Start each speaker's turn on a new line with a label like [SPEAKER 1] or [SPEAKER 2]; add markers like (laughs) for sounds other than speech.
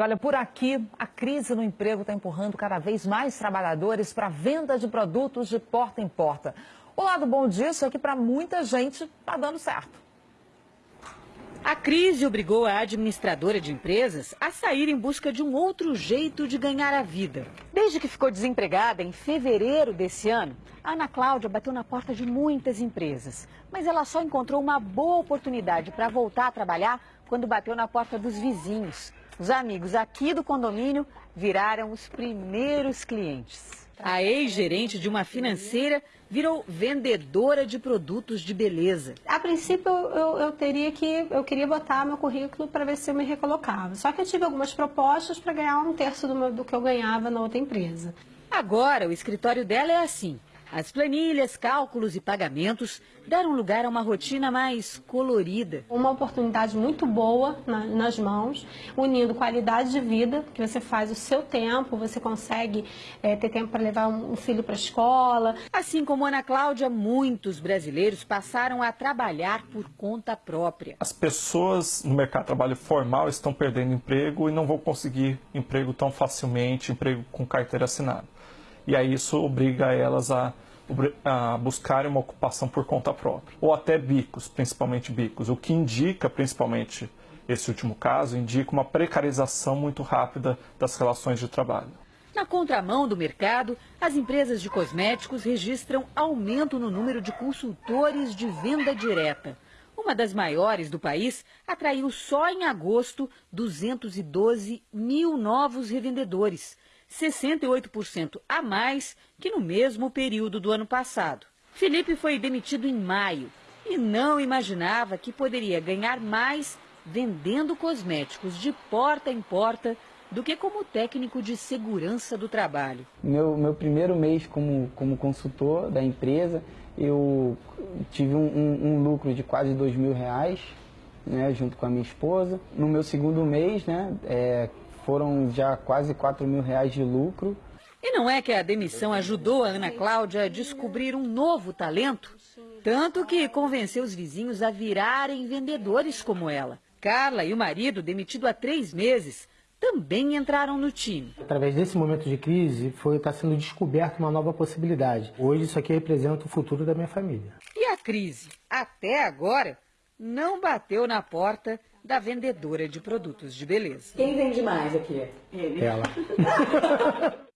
[SPEAKER 1] E olha, por aqui, a crise no emprego está empurrando cada vez mais trabalhadores para a venda de produtos de porta em porta. O lado bom disso é que para muita gente está dando certo.
[SPEAKER 2] A crise obrigou a administradora de empresas a sair em busca de um outro jeito de ganhar a vida. Desde que ficou desempregada em fevereiro desse ano, a Ana Cláudia bateu na porta de muitas empresas. Mas ela só encontrou uma boa oportunidade para voltar a trabalhar quando bateu na porta dos vizinhos. Os amigos aqui do condomínio viraram os primeiros clientes. A ex-gerente de uma financeira virou vendedora de produtos de beleza.
[SPEAKER 3] A princípio, eu, eu teria que, eu queria botar meu currículo para ver se eu me recolocava. Só que eu tive algumas propostas para ganhar um terço do, meu, do que eu ganhava na outra empresa.
[SPEAKER 2] Agora, o escritório dela é assim. As planilhas, cálculos e pagamentos deram lugar a uma rotina mais colorida.
[SPEAKER 3] Uma oportunidade muito boa na, nas mãos, unindo qualidade de vida, que você faz o seu tempo, você consegue é, ter tempo para levar um filho para a escola.
[SPEAKER 2] Assim como Ana Cláudia, muitos brasileiros passaram a trabalhar por conta própria.
[SPEAKER 4] As pessoas no mercado de trabalho formal estão perdendo emprego e não vão conseguir emprego tão facilmente, emprego com carteira assinada e aí isso obriga elas a, a buscarem uma ocupação por conta própria, ou até bicos, principalmente bicos, o que indica, principalmente esse último caso, indica uma precarização muito rápida das relações de trabalho.
[SPEAKER 2] Na contramão do mercado, as empresas de cosméticos registram aumento no número de consultores de venda direta. Uma das maiores do país atraiu só em agosto 212 mil novos revendedores, 68% a mais que no mesmo período do ano passado. Felipe foi demitido em maio e não imaginava que poderia ganhar mais vendendo cosméticos de porta em porta do que como técnico de segurança do trabalho.
[SPEAKER 5] Meu, meu primeiro mês como, como consultor da empresa, eu tive um, um, um lucro de quase dois mil reais, né, junto com a minha esposa. No meu segundo mês, né, é, foram já quase 4 mil reais de lucro.
[SPEAKER 2] E não é que a demissão ajudou a Ana Cláudia a descobrir um novo talento? Tanto que convenceu os vizinhos a virarem vendedores como ela. Carla e o marido, demitido há três meses, também entraram no time.
[SPEAKER 6] Através desse momento de crise, foi está sendo descoberta uma nova possibilidade. Hoje isso aqui representa o futuro da minha família.
[SPEAKER 2] E a crise, até agora, não bateu na porta da vendedora de produtos de beleza.
[SPEAKER 1] Quem vende mais aqui?
[SPEAKER 6] Ele. Ela. (laughs)